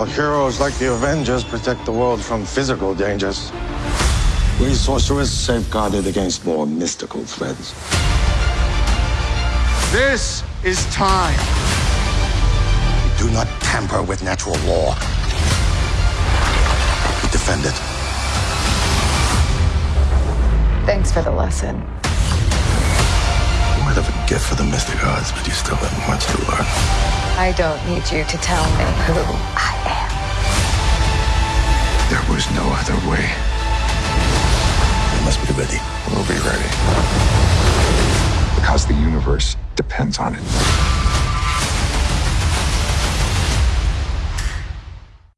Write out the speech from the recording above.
while heroes like the Avengers protect the world from physical dangers. We sorcerers safeguard it against more mystical threats. This is time. Do not tamper with natural law. We defend it. Thanks for the lesson. You might have a gift for the mystic arts, but you still have much to learn. I don't need you to tell me who I am. There was no other way. You must be ready. We'll be ready. Because the universe depends on it.